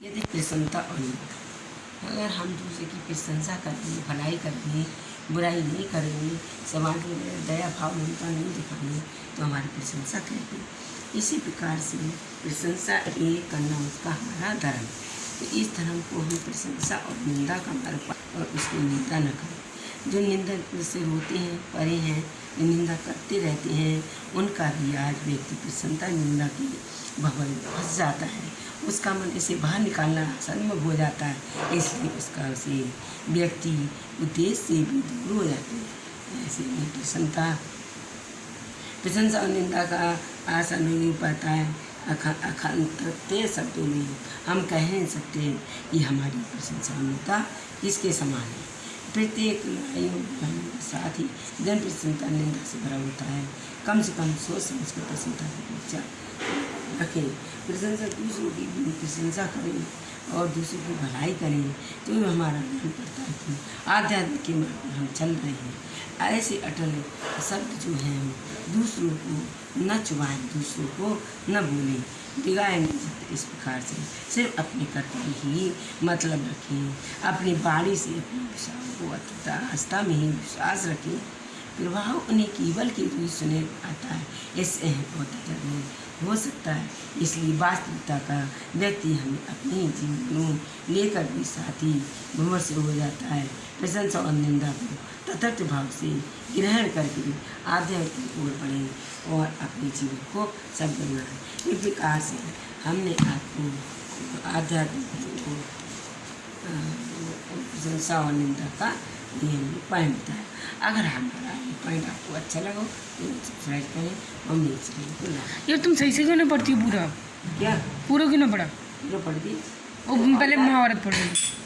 यदि प्रसन्नता और निंदा। अगर हम दूसरे की प्रशंसा करेंगे भलाई करेंगे बुराई नहीं करेंगे समाज में दया भाव, ममता नहीं दिखाएँगे तो हमारी प्रशंसा करेंगे इसी प्रकार से प्रशंसा एक करना उसका हमारा धर्म तो इस धर्म को हम प्रशंसा और निंदा का मार्ग और उसकी निंदा न करें। जो निंदा से रोते हैं, परे हैं निंदा करते रहते हैं। उनका भी आज व्यक्ति प्रसन्नता निंदा की भवन फंस जाता है। उसका मन इसे बाहर निकालना असंभव हो जाता है। इसलिए उसका उसे व्यक्ति उद्देश्य से भी दूर हो जाते हैं। ऐसे में प्रसन्नता, प्रशंसा और निंदा का आशा नहीं पाता है। अखंडते शब्दों में हम कह नहीं सकते कि हमारी प्रशंसा निंदा किसके समान है। प्रत्येक के साथ ही जन प्रसन्नता निंदा से भरा होता है। कम से कम सोच समझ कर प्रसन्नता से विचार रखें, प्रशंसा दूसरों की प्रशंसा करें और दूसरों की भलाई करें तो हमारा ज्ञान पड़ता है कि आध्यात्म के मार्ग पर हम चल रहे हैं। ऐसे अटल शब्द जो हैं हम दूसरों को न चुबाएँ, दूसरों को न बोलें। सकते इस प्रकार से। सिर्फ़ अपने कर्तव्य ही मतलब रखें, अपनी बाणी से अपने विचारों को आस्था में ही विश्वास रखें प्रभाव उन्हें केवल के रूप सुने आता है। इससे बहुत ज़रूर हो सकता है। इसलिए वास्तविकता का व्यक्ति हमें अपने जीवनों लेकर भी साथी विमर्श हो जाता है। प्रशंसा और निंदा को तथर्थ भाव से ग्रहण करके आध्यात्म की ओर बढ़े और अपने जीवन को सब बनाए। इस प्रकार से हमने आपको आध्यात्म प्रशंसा और निंदा का नियम पॉइंट था अगर हमारा ये पॉइंट आपको अच्छा लगा तो सब्सक्राइब करें और मेरे चैनल को लाइक यार तुम सही से क्यों नहीं पढ़ती हो पूरा क्या पूरा क्यों ना पढ़ा जो पढ़ वो पहले महाभारत पढ़ रही